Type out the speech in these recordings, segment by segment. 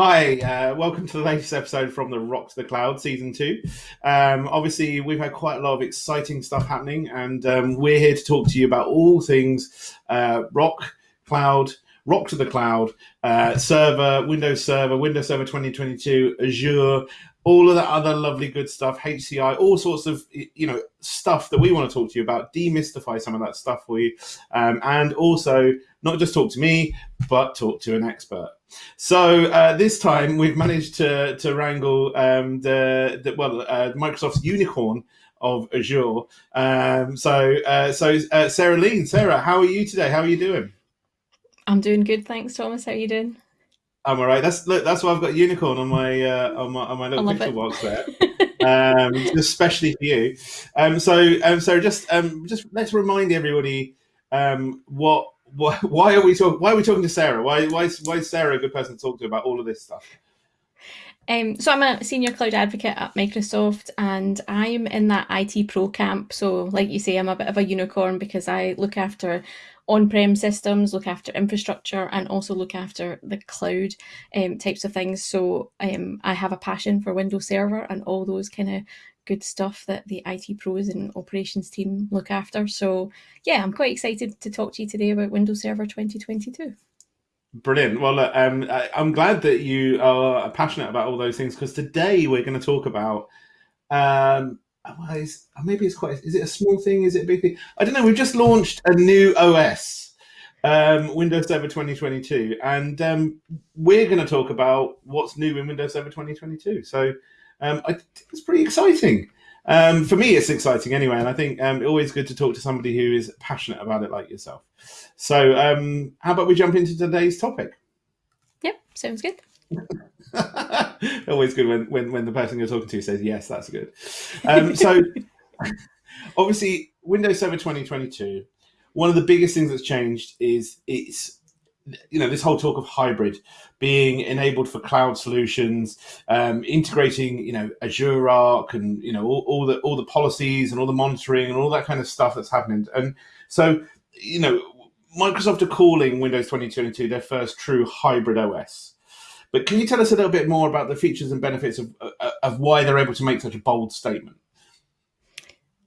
Hi, uh, welcome to the latest episode from the Rock to the Cloud season two. Um, obviously, we've had quite a lot of exciting stuff happening, and um, we're here to talk to you about all things uh, rock, cloud, rock to the cloud, uh, server, Windows Server, Windows Server 2022, Azure, all of that other lovely good stuff, HCI, all sorts of you know stuff that we want to talk to you about, demystify some of that stuff for you, um, and also not just talk to me, but talk to an expert. So uh, this time we've managed to to wrangle um, the, the well uh, Microsoft's unicorn of Azure. Um, so uh, so uh, Sarah Lean, Sarah, how are you today? How are you doing? I'm doing good, thanks, Thomas. How are you doing? I'm all right. That's look. That's why I've got unicorn on my uh, on my on my little picture it. box there, um, especially for you. Um, so um, so just um, just let's remind everybody um, what why, are we talking? Why are we talking to Sarah? Why why is, why is Sarah a good person to talk to about all of this stuff? Um, so I'm a senior cloud advocate at Microsoft, and I'm in that IT pro camp. So, like you say, I'm a bit of a unicorn because I look after on-prem systems, look after infrastructure, and also look after the cloud um, types of things. So um, I have a passion for Windows Server and all those kind of good stuff that the IT pros and operations team look after. So yeah, I'm quite excited to talk to you today about Windows Server 2022. Brilliant. Well, um, I'm glad that you are passionate about all those things because today we're going to talk about. Um, maybe it's quite. Is it a small thing? Is it a big thing? I don't know. We've just launched a new OS, um, Windows Server 2022, and um, we're going to talk about what's new in Windows Server 2022. So um, I think it's pretty exciting. Um, for me, it's exciting anyway, and I think um, always good to talk to somebody who is passionate about it like yourself. So, um, how about we jump into today's topic? Yep, sounds good. always good when, when, when the person you're talking to says yes, that's good. Um, so, obviously, Windows Server 2022. One of the biggest things that's changed is it's you know this whole talk of hybrid being enabled for cloud solutions um, integrating you know azure arc and you know all, all, the all the policies and all the monitoring and all that kind of stuff that's happening. And so you know microsoft are calling windows 2022 their first true hybrid os but can you tell us a little bit more about the features and benefits of, of why they're able to make such a bold statement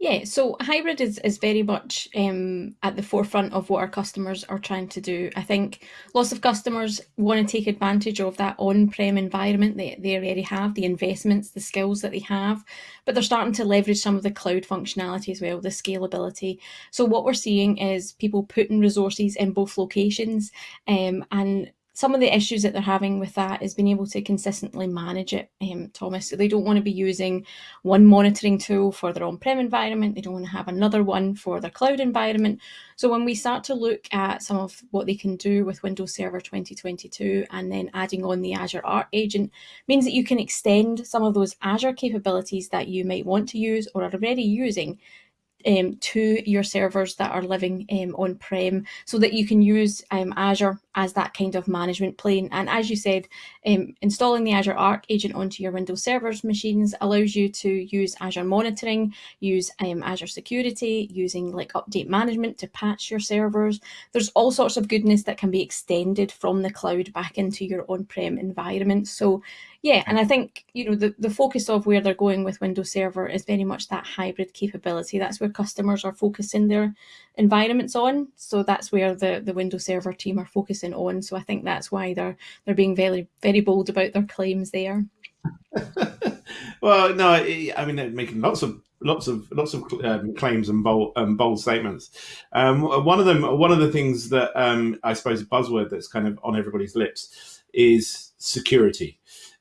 yeah, so hybrid is, is very much um, at the forefront of what our customers are trying to do. I think lots of customers want to take advantage of that on-prem environment that they already have, the investments, the skills that they have, but they're starting to leverage some of the cloud functionality as well, the scalability. So what we're seeing is people putting resources in both locations um, and some of the issues that they're having with that is being able to consistently manage it, um, Thomas. So they don't want to be using one monitoring tool for their on-prem environment. They don't want to have another one for their cloud environment. So when we start to look at some of what they can do with Windows Server 2022 and then adding on the Azure Arc agent means that you can extend some of those Azure capabilities that you might want to use or are already using um, to your servers that are living um, on-prem so that you can use um, Azure as that kind of management plane. And as you said, um, installing the Azure Arc agent onto your Windows servers machines allows you to use Azure monitoring, use um, Azure security, using like update management to patch your servers. There's all sorts of goodness that can be extended from the cloud back into your on-prem environment. So yeah, and I think you know the, the focus of where they're going with Windows Server is very much that hybrid capability. That's where customers are focusing their environments on. So that's where the, the Windows Server team are focusing on. So I think that's why they're they're being very very bold about their claims there. well, no, I mean they're making lots of lots of lots of um, claims and bold um, bold statements. Um, one of them, one of the things that um, I suppose a buzzword that's kind of on everybody's lips is security.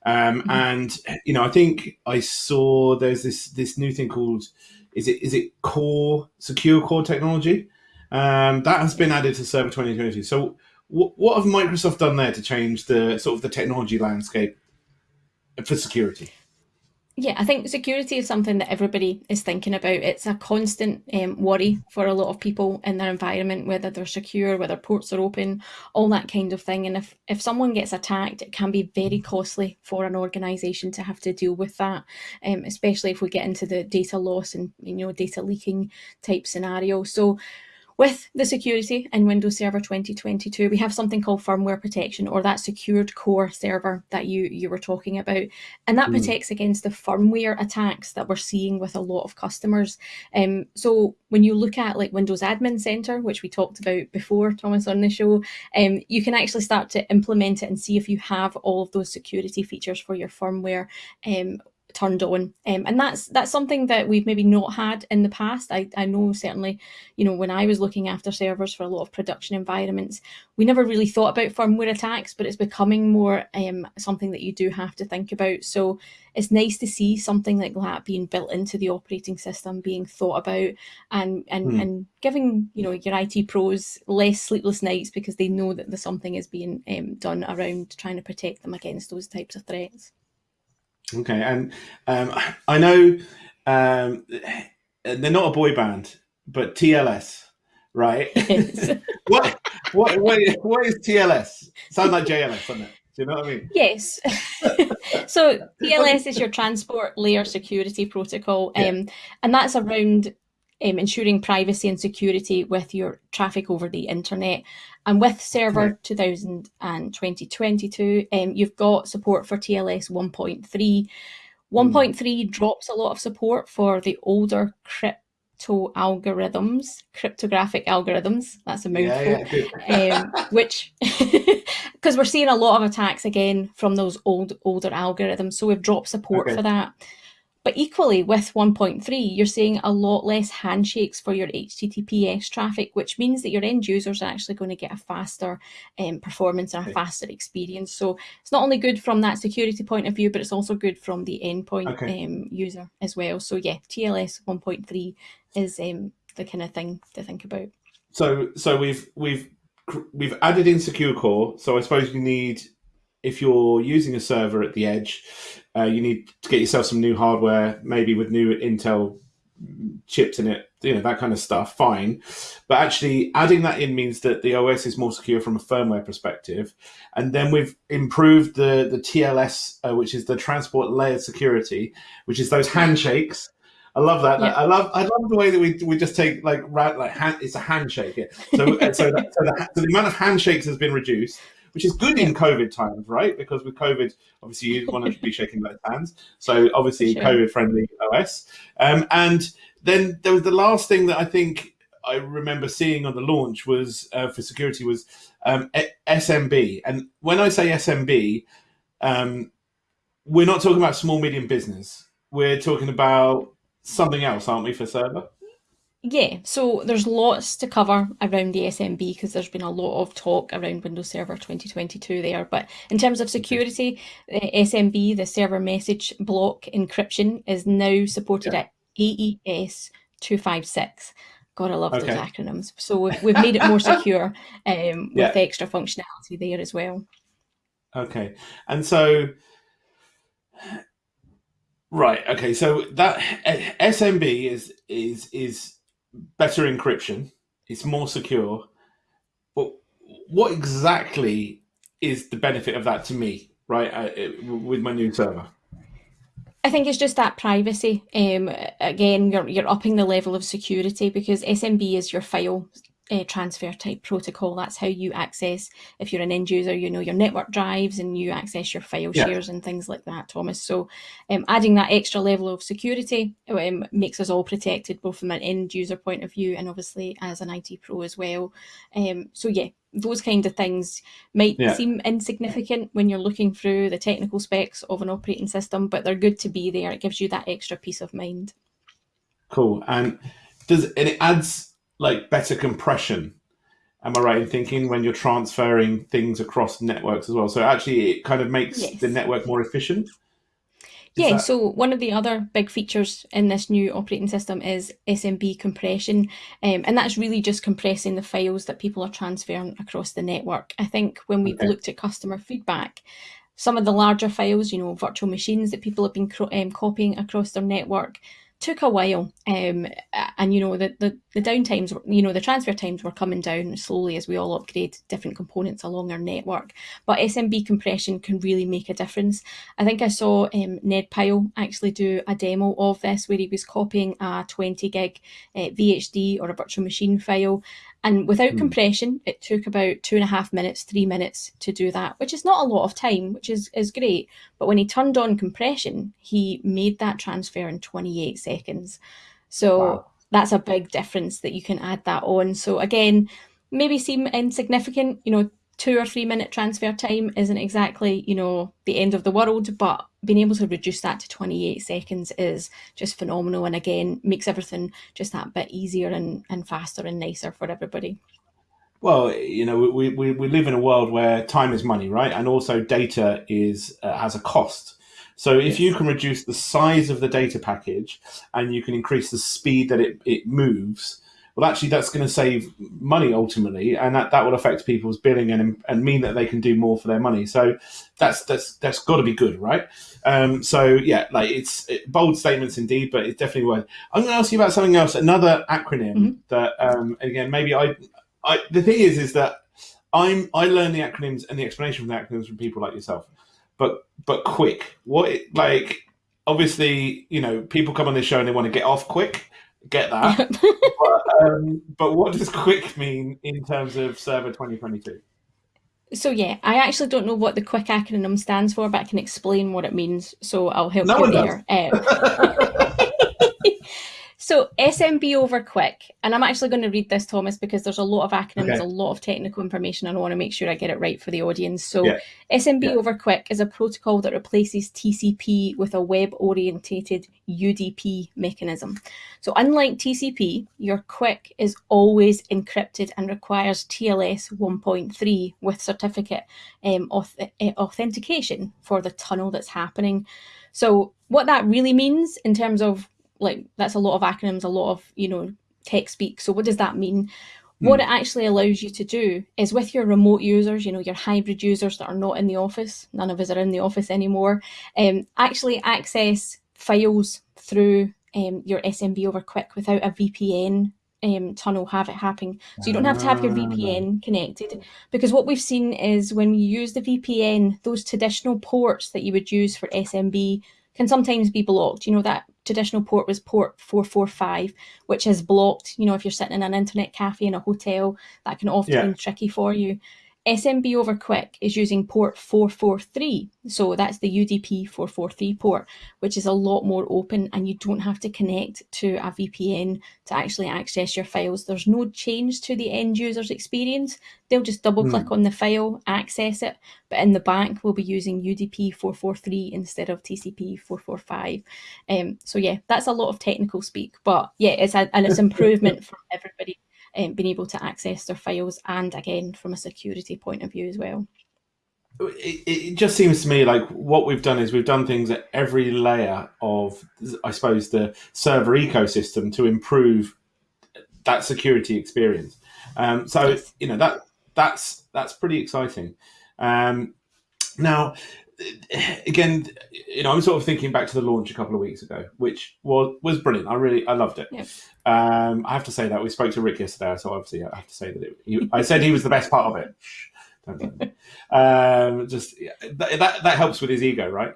Um, mm-hmm. And you know, I think I saw there's this this new thing called is it is it core secure core technology um, that has been added to Server 2022. So, w- what have Microsoft done there to change the sort of the technology landscape for security? Yeah, I think security is something that everybody is thinking about. It's a constant um, worry for a lot of people in their environment, whether they're secure, whether ports are open, all that kind of thing. And if, if someone gets attacked, it can be very costly for an organization to have to deal with that, um, especially if we get into the data loss and you know data leaking type scenario. So With the security in Windows Server 2022, we have something called firmware protection or that secured core server that you, you were talking about. And that mm. protects against the firmware attacks that we're seeing with a lot of customers. Um, so when you look at like Windows Admin Center, which we talked about before, Thomas, on the show, um, you can actually start to implement it and see if you have all of those security features for your firmware um, turned on. Um, and that's that's something that we've maybe not had in the past. I, I know certainly you know when I was looking after servers for a lot of production environments we never really thought about firmware attacks but it's becoming more um, something that you do have to think about. So it's nice to see something like that being built into the operating system being thought about and and, hmm. and giving you know your IT pros less sleepless nights because they know that the something is being um, done around trying to protect them against those types of threats Okay, and um, I know um, they're not a boy band, but TLS, right? what, what, what, what is TLS? Sounds like JLS, doesn't it? Do you know what I mean? Yes. so TLS is your transport layer security protocol, yeah. um, and that's around um, ensuring privacy and security with your traffic over the internet. And with Server right. 2000 and 2022, um, you've got support for TLS 1.3. 1.3 mm. drops a lot of support for the older crypto algorithms, cryptographic algorithms. That's a mouthful. Yeah, yeah, um, which, because we're seeing a lot of attacks again from those old older algorithms, so we've dropped support okay. for that. But equally with 1.3, you're seeing a lot less handshakes for your HTTPS traffic, which means that your end users are actually going to get a faster um, performance and a faster experience. So it's not only good from that security point of view, but it's also good from the endpoint okay. um, user as well. So yeah, TLS 1.3 is um, the kind of thing to think about. So so we've we've we've added in secure core. So I suppose you need if you're using a server at the edge, uh, you need to get yourself some new hardware, maybe with new Intel chips in it, you know, that kind of stuff, fine. But actually adding that in means that the OS is more secure from a firmware perspective. And then we've improved the, the TLS, uh, which is the transport layer security, which is those handshakes. I love that. Yeah. I love I love the way that we, we just take like like hand, it's a handshake. So so, that, so, the, so the amount of handshakes has been reduced which is good in COVID times, right? Because with COVID, obviously you want to be shaking those hands. So obviously sure. COVID friendly OS. Um, and then there was the last thing that I think I remember seeing on the launch was uh, for security was um, SMB. And when I say SMB, um, we're not talking about small medium business. We're talking about something else, aren't we, for server? Yeah, so there's lots to cover around the SMB because there's been a lot of talk around Windows Server 2022 there. But in terms of security, the SMB, the server message block encryption, is now supported yeah. at AES 256. God, I love okay. those acronyms. So we've, we've made it more secure um, yeah. with extra functionality there as well. Okay, and so right, okay, so that SMB is is is better encryption. It's more secure. But what exactly is the benefit of that to me, right? Uh, with my new server. I think it's just that privacy. Um, again, you're you're upping the level of security because SMB is your file uh, transfer type protocol. That's how you access, if you're an end user, you know, your network drives and you access your file yeah. shares and things like that, Thomas. So um, adding that extra level of security um, makes us all protected, both from an end user point of view and obviously as an IT pro as well. Um, so yeah, those kind of things might yeah. seem insignificant when you're looking through the technical specs of an operating system, but they're good to be there. It gives you that extra peace of mind. Cool. And does and it adds like better compression. Am I right in thinking when you're transferring things across networks as well? So actually, it kind of makes yes. the network more efficient. Is yeah, that... so one of the other big features in this new operating system is SMB compression, um, and that's really just compressing the files that people are transferring across the network. I think when we've okay. looked at customer feedback, some of the larger files, you know, virtual machines that people have been um, copying across their network, took a while um, and you know the, the the downtimes you know the transfer times were coming down slowly as we all upgrade different components along our network. But smb compression can really make a difference. I think i saw um, ned pyle actually do a demo of this where he was copying a 20 gig uh, vhd or a virtual machine file And without mm. compression, it took about two and a half minutes, three minutes to do that, which is not a lot of time, which is, is great. But when he turned on compression, he made that transfer in 28 seconds. So wow. that's a big difference that you can add that on. So again, maybe seem insignificant, you know, two or three minute transfer time isn't exactly, you know, the end of the world, but being able to reduce that to 28 seconds is just phenomenal. And again, makes everything just that bit easier and, and faster and nicer for everybody. Well, you know, we, we, we live in a world where time is money, right? And also data is uh, has a cost. So if yes. you can reduce the size of the data package and you can increase the speed that it, it moves, well, actually, that's going to save money ultimately, and that, that will affect people's billing and and mean that they can do more for their money. So that's that's that's got to be good, right? Um, so yeah, like it's it, bold statements indeed, but it's definitely worth. I'm going to ask you about something else, another acronym mm-hmm. that um, again maybe I, I the thing is is that I'm I learn the acronyms and the explanation from the acronyms from people like yourself, but but quick. What like obviously you know people come on this show and they want to get off QUIC get that. but, um, but what does QUIC mean in terms of Server 2022? So yeah, I actually don't know what the QUIC acronym stands for, but I can explain what it means. So I'll help no you there. Um, So SMB over QUIC, and I'm actually going to read this, Thomas, because there's a lot of acronyms, okay. a lot of technical information, and I want to make sure I get it right for the audience. So yeah. SMB yeah. over QUIC is a protocol that replaces TCP with a web-orientated UDP mechanism. So unlike TCP, your QUIC is always encrypted and requires TLS 1.3 with certificate um, auth eh, authentication for the tunnel that's happening. So what that really means in terms of like that's a lot of acronyms, a lot of, you know, tech speak. So what does that mean? Mm. What it actually allows you to do is with your remote users, you know, your hybrid users that are not in the office, none of us are in the office anymore, um, actually access files through um, your SMB over QUIC without a VPN um, tunnel have it happening. So you don't have to have your VPN ah. connected because what we've seen is when we use the VPN, those traditional ports that you would use for SMB can sometimes be blocked. You know, that traditional port was port 445, which is blocked. You know, if you're sitting in an internet cafe in a hotel, that can often yeah. be tricky for you. SMB over QUIC is using port 443. So that's the UDP 443 port, which is a lot more open and you don't have to connect to a VPN to actually access your files. There's no change to the end user's experience. They'll just double click mm. on the file, access it, but in the back we'll be using UDP 443 instead of TCP 445. Um, so yeah, that's a lot of technical speak, but yeah, it's a, and it's improvement for everybody um, being able to access their files and again from a security point of view as well. It, it just seems to me like what we've done is we've done things at every layer of, I suppose, the server ecosystem to improve that security experience. Um, so yes. you know that that's that's pretty exciting. Um, now, again, you know, I'm sort of thinking back to the launch a couple of weeks ago, which was was brilliant. I really I loved it. Um, I have to say that we spoke to Rick yesterday, so obviously I have to say that it, he, I said he was the best part of it. um, just that, that, that helps with his ego, right?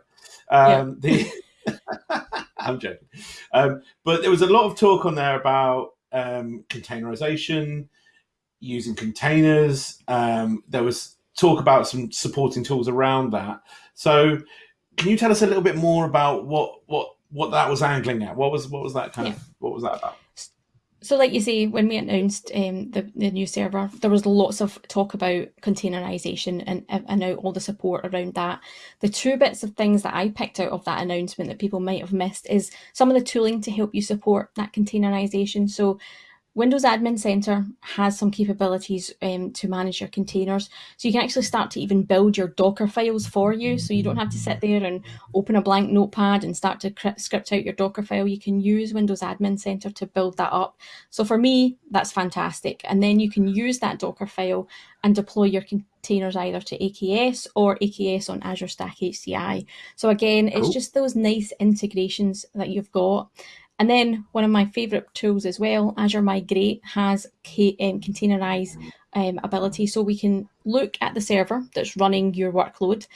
Um, yeah. the, I'm joking, um, but there was a lot of talk on there about um, containerization, using containers. Um, there was talk about some supporting tools around that. So, can you tell us a little bit more about what what what that was angling at? What was what was that kind yeah. of what was that about? So, like you say, when we announced um, the, the new server, there was lots of talk about containerization and, and out all the support around that. The two bits of things that I picked out of that announcement that people might have missed is some of the tooling to help you support that containerization. So, Windows Admin Center has some capabilities um, to manage your containers. So you can actually start to even build your Docker files for you. So you don't have to sit there and open a blank notepad and start to script out your Docker file. You can use Windows Admin Center to build that up. So for me, that's fantastic. And then you can use that Docker file and deploy your containers either to AKS or AKS on Azure Stack HCI. So again, it's just those nice integrations that you've got. And then one of my favorite tools as well, Azure Migrate has um, containerize um, ability. So we can look at the server that's running your workload,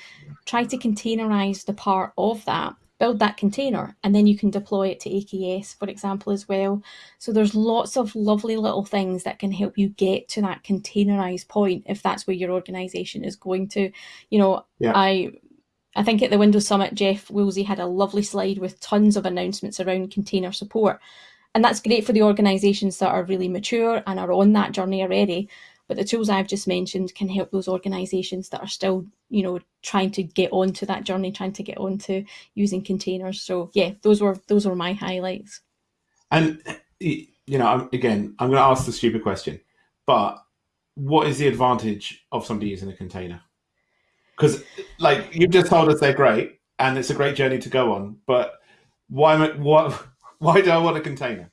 try to containerize the part of that build that container, and then you can deploy it to AKS, for example, as well. So there's lots of lovely little things that can help you get to that containerized point if that's where your organization is going to. You know, yeah. I I think at the Windows Summit, Jeff Woolsey had a lovely slide with tons of announcements around container support. And that's great for the organizations that are really mature and are on that journey already. But the tools I've just mentioned can help those organizations that are still, you know, trying to get onto that journey, trying to get onto using containers. So yeah, those were those were my highlights. And you know, again, I'm going to ask the stupid question, but what is the advantage of somebody using a container? Because, like, you've just told us they're great, and it's a great journey to go on. But why? What? Why do I want a container?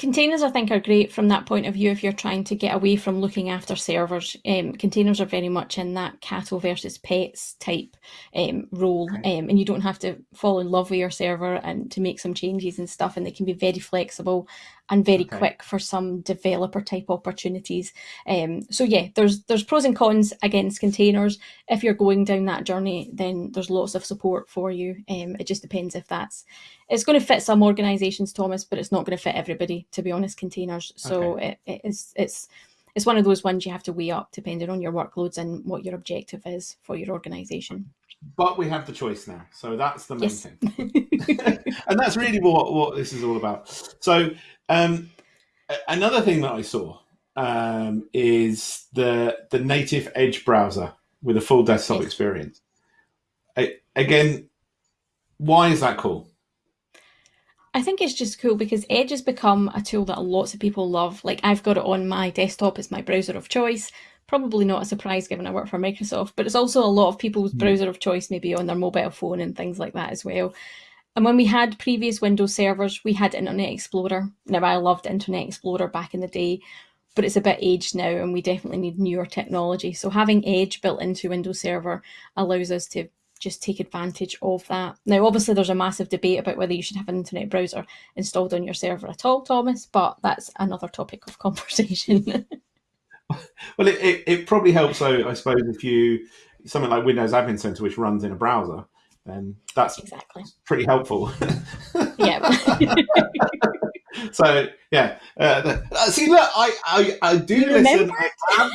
Containers, I think, are great from that point of view if you're trying to get away from looking after servers. Um, containers are very much in that cattle versus pets type um, role, um, and you don't have to fall in love with your server and to make some changes and stuff, and they can be very flexible and very okay. quick for some developer type opportunities. Um, so yeah, there's there's pros and cons against containers. If you're going down that journey, then there's lots of support for you. Um, it just depends if that's it's going to fit some organizations, Thomas, but it's not going to fit everybody. To be honest, containers. So okay. it, it is it's it's one of those ones you have to weigh up depending on your workloads and what your objective is for your organization but we have the choice now so that's the main yes. thing and that's really what, what this is all about so um, another thing that I saw um, is the the native Edge browser with a full desktop yes. experience. I, again, why is that cool? I think it's just cool because Edge has become a tool that lots of people love. Like I've got it on my desktop as my browser of choice. Probably not a surprise given I work for Microsoft, but it's also a lot of people's browser of choice, maybe on their mobile phone and things like that as well. And when we had previous Windows servers, we had Internet Explorer. Now, I loved Internet Explorer back in the day, but it's a bit aged now and we definitely need newer technology. So having Edge built into Windows Server allows us to just take advantage of that. Now, obviously, there's a massive debate about whether you should have an internet browser installed on your server at all, Thomas, but that's another topic of conversation. well, it, it, it, probably helps, though, I suppose, if you something like Windows Admin Center, which runs in a browser, then that's exactly pretty helpful. yeah. so yeah, uh, the, uh, see, look, I I, I do you listen. I am,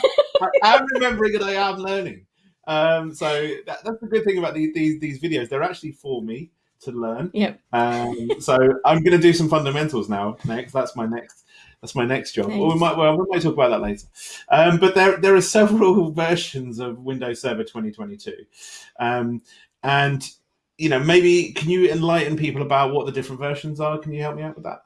I am remembering and I am learning. Um, so that, that's the good thing about these, these these videos. They're actually for me to learn. Yep. Um, so I'm going to do some fundamentals now. Next, that's my next. That's my next job. Nice. Or we might well we might talk about that later. Um, but there there are several versions of Windows Server 2022. Um, and you know, maybe can you enlighten people about what the different versions are? Can you help me out with that?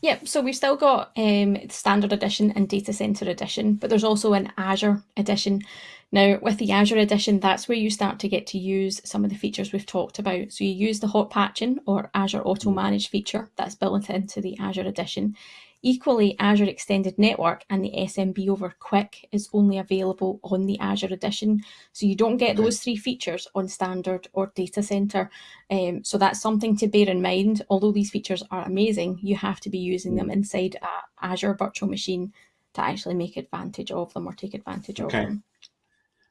Yep, so we've still got um, Standard Edition and Data Center Edition, but there's also an Azure Edition. Now, with the Azure Edition, that's where you start to get to use some of the features we've talked about. So you use the hot patching or Azure Auto Manage feature that's built into the Azure Edition. Equally, Azure Extended Network and the SMB over QUIC is only available on the Azure Edition. So you don't get those three features on Standard or Data Center. Um, so that's something to bear in mind. Although these features are amazing, you have to be using them mm. inside a Azure virtual machine to actually make advantage of them or take advantage okay. of them.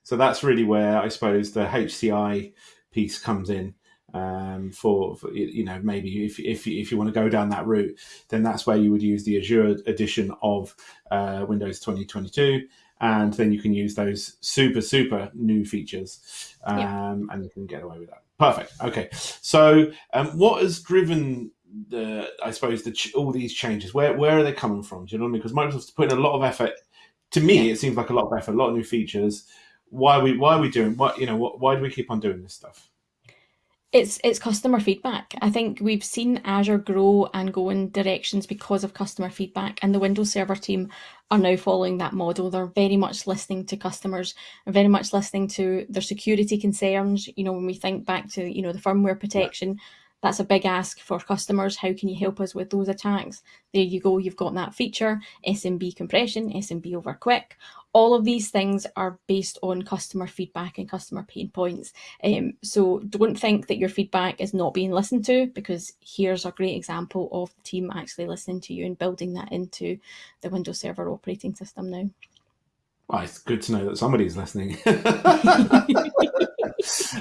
So that's really where I suppose the HCI piece comes in um, for, for, you know maybe if, if, if you want to go down that route then that's where you would use the azure edition of uh, windows 2022 and then you can use those super super new features um, yeah. and you can get away with that. Perfect. Okay. So um, what has driven the i suppose the ch- all these changes? Where where are they coming from? Do you know what i mean? Because microsoft's putting a lot of effort to me it seems like a lot of effort a lot of new features. Why are we why are we doing what you know what, why do we keep on doing this stuff it's it's customer feedback. I think we've seen Azure grow and go in directions because of customer feedback, and the Windows Server team are now following that model. They're very much listening to customers, very much listening to their security concerns. You know, when we think back to you know the firmware protection, that's a big ask for customers. How can you help us with those attacks? There you go. You've got that feature, SMB compression, SMB over QUIC. All of these things are based on customer feedback and customer pain points. Um, so don't think that your feedback is not being listened to because here's a great example of the team actually listening to you and building that into the Windows Server operating system now. Well, it's good to know that somebody's listening.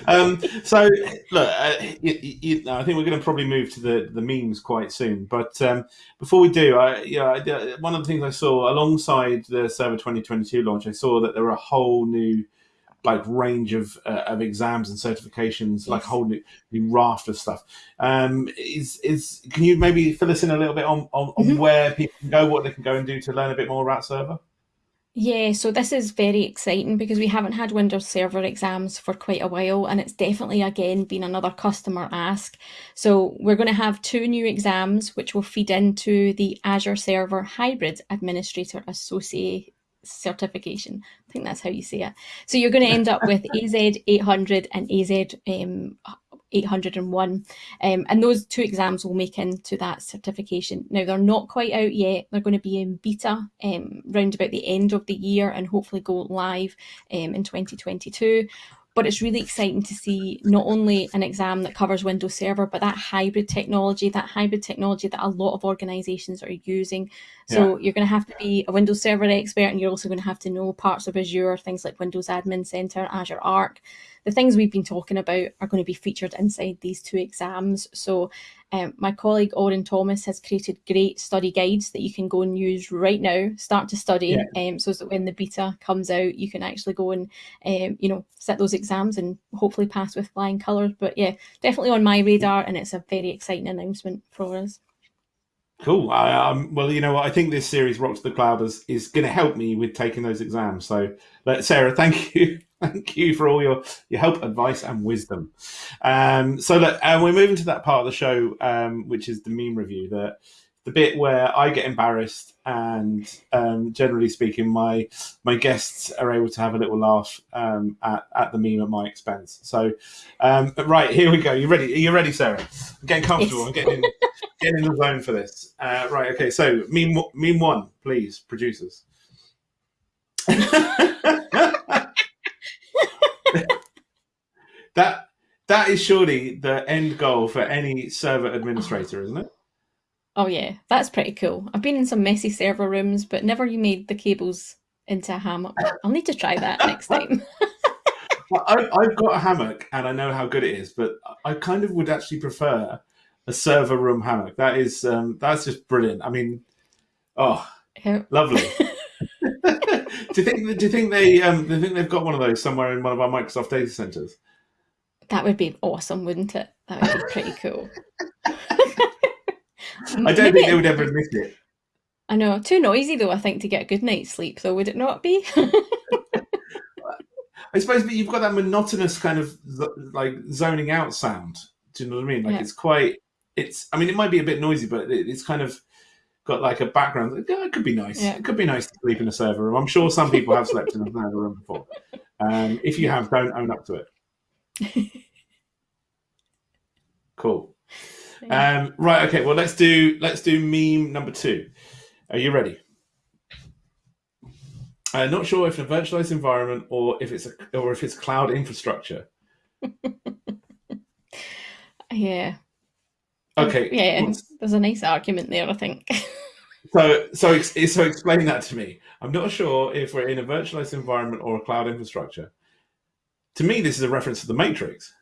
um, so, look, uh, you, you, I think we're going to probably move to the, the memes quite soon. But um, before we do, I, yeah, one of the things I saw alongside the Server 2022 launch, I saw that there were a whole new like range of uh, of exams and certifications, yes. like a whole new, new, raft of stuff. Um, is is can you maybe fill us in a little bit on on, mm-hmm. on where people can go, what they can go and do to learn a bit more about Server? Yeah, so this is very exciting because we haven't had Windows Server exams for quite a while, and it's definitely again been another customer ask. So we're going to have two new exams which will feed into the Azure Server Hybrid Administrator Associate certification. I think that's how you say it. So you're going to end up with AZ 800 and AZ um, 801. Um, and those two exams will make into that certification. Now, they're not quite out yet. They're going to be in beta um, round about the end of the year and hopefully go live um, in 2022 but it's really exciting to see not only an exam that covers Windows Server, but that hybrid technology, that hybrid technology that a lot of organizations are using. So yeah. you're going to have to be a Windows Server expert, and you're also going to have to know parts of Azure, things like Windows Admin Center, Azure Arc, the things we've been talking about are going to be featured inside these two exams. So um, my colleague Orin Thomas has created great study guides that you can go and use right now, start to study, yeah. um, so that when the beta comes out, you can actually go and, um, you know, set those exams and hopefully pass with flying colours. But yeah, definitely on my radar, and it's a very exciting announcement for us. Cool. I, um, well, you know what? I think this series, Rock to the Cloud, is, is going to help me with taking those exams. So, Sarah, thank you. Thank you for all your, your help, advice, and wisdom. Um, so, look, and we're moving to that part of the show, um, which is the meme review. The, the bit where I get embarrassed, and um, generally speaking, my my guests are able to have a little laugh um, at, at the meme at my expense. So, um, right here we go. You ready? Are you ready, Sarah? I'm getting comfortable. I'm getting in, getting in the zone for this. Uh, right. Okay. So, meme meme one, please, producers. that that is surely the end goal for any server administrator, isn't it? Oh yeah, that's pretty cool. I've been in some messy server rooms, but never you made the cables into a hammock. I'll need to try that next time. I, have got a hammock and I know how good it is, but I kind of would actually prefer a server room hammock. That is um, that's just brilliant. I mean, oh, lovely. do you think? Do you think they? Um, do you think they've got one of those somewhere in one of our Microsoft data centers? That would be awesome, wouldn't it? That would be pretty cool. I don't think they would ever admit it. I know. Too noisy though, I think, to get a good night's sleep, though, would it not be? I suppose, but you've got that monotonous kind of like zoning out sound. Do you know what I mean? Like yeah. it's quite. It's. I mean, it might be a bit noisy, but it's kind of got like a background. it could be nice. Yeah. It could be nice to sleep in a server room. I'm sure some people have slept in a server room before. Um, if you have, don't own up to it. cool. Um, right. Okay. Well, let's do let's do meme number two. Are you ready? I'm not sure if a virtualized environment or if it's a or if it's cloud infrastructure. yeah. Okay. Yeah, there's a nice argument there, I think. so, so, so explain that to me. I'm not sure if we're in a virtualized environment or a cloud infrastructure. To me, this is a reference to the Matrix.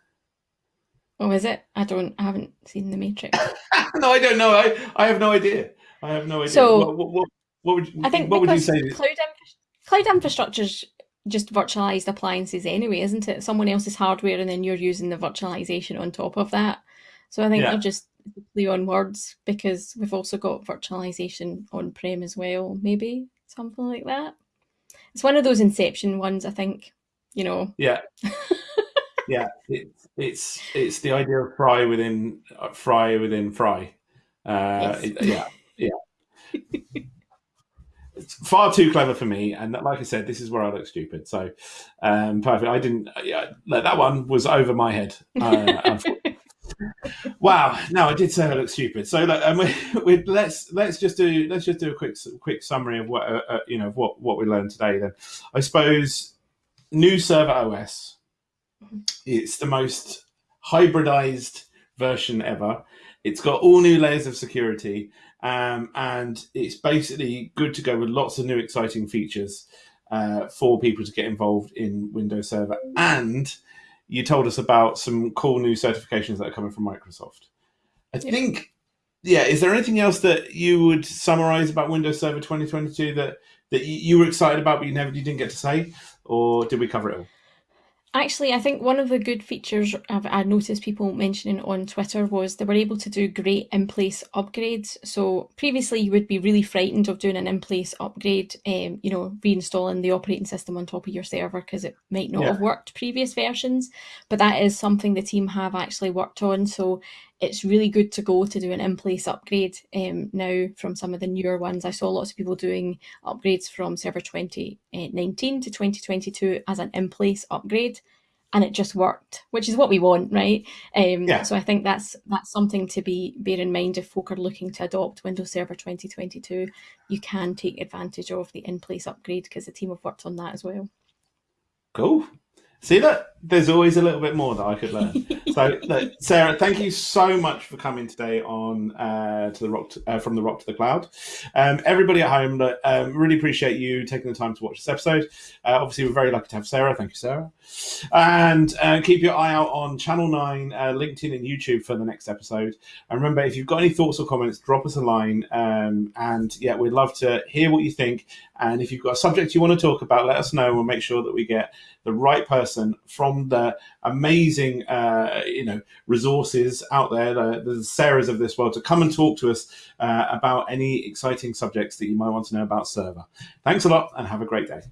Oh, is it? I don't. I haven't seen the Matrix. no, I don't know. I, I have no idea. I have no idea. So, what, what, what, what would you, I think what would you say? Cloud, infra- cloud infrastructure's just virtualized appliances anyway, isn't it? Someone else's hardware, and then you're using the virtualization on top of that. So I think yeah. they're just play on words because we've also got virtualization on prem as well. Maybe something like that. It's one of those Inception ones, I think. You know. Yeah. yeah, it's it's it's the idea of fry within uh, fry within fry. Uh, yes. it, yeah, yeah. it's far too clever for me, and like I said, this is where I look stupid. So, um, perfect. I didn't. Yeah, that one was over my head. Uh, wow. No, I did say I look stupid. So, look, um, we, we, let's let's just do let's just do a quick quick summary of what uh, uh, you know what what we learned today. Then, I suppose new server OS it's the most hybridized version ever. It's got all new layers of security, um, and it's basically good to go with lots of new exciting features. uh, for people to get involved in Windows Server. And you told us about some cool new certifications that are coming from Microsoft. I Yeah. think, yeah. Is there anything else that you would summarize about Windows Server 2022 that that you, were excited about but you never you didn't get to say, or did we cover it all? Actually, I think one of the good features I've, I noticed people mentioning on Twitter was they were able to do great in-place upgrades. So previously, you would be really frightened of doing an in-place upgrade, um, you know, reinstalling the operating system on top of your server because it might not Yeah. have worked previous versions. But that is something the team have actually worked on. So it's really good to go to do an in-place upgrade um, now from some of the newer ones. I saw lots of people doing upgrades from server 2019 to 2022 as an in-place upgrade and it just worked which is what we want right um, Yeah. so i think that's that's something to be bear in mind if folk are looking to adopt windows server 2022 you can take advantage of the in-place upgrade because the team have worked on that as well Cool. See that there's always a little bit more that I could learn. So, look, Sarah, thank you so much for coming today on uh, to the rock to, uh, from the rock to the cloud. Um, everybody at home, look, um, really appreciate you taking the time to watch this episode. Uh, obviously, we're very lucky to have Sarah. Thank you, Sarah. And uh, keep your eye out on Channel Nine, uh, LinkedIn, and YouTube for the next episode. And remember, if you've got any thoughts or comments, drop us a line. Um, and yeah, we'd love to hear what you think. And if you've got a subject you want to talk about, let us know. We'll make sure that we get the right person from the amazing, uh, you know, resources out there, the, the Sarahs of this world, to come and talk to us uh, about any exciting subjects that you might want to know about server. Thanks a lot, and have a great day.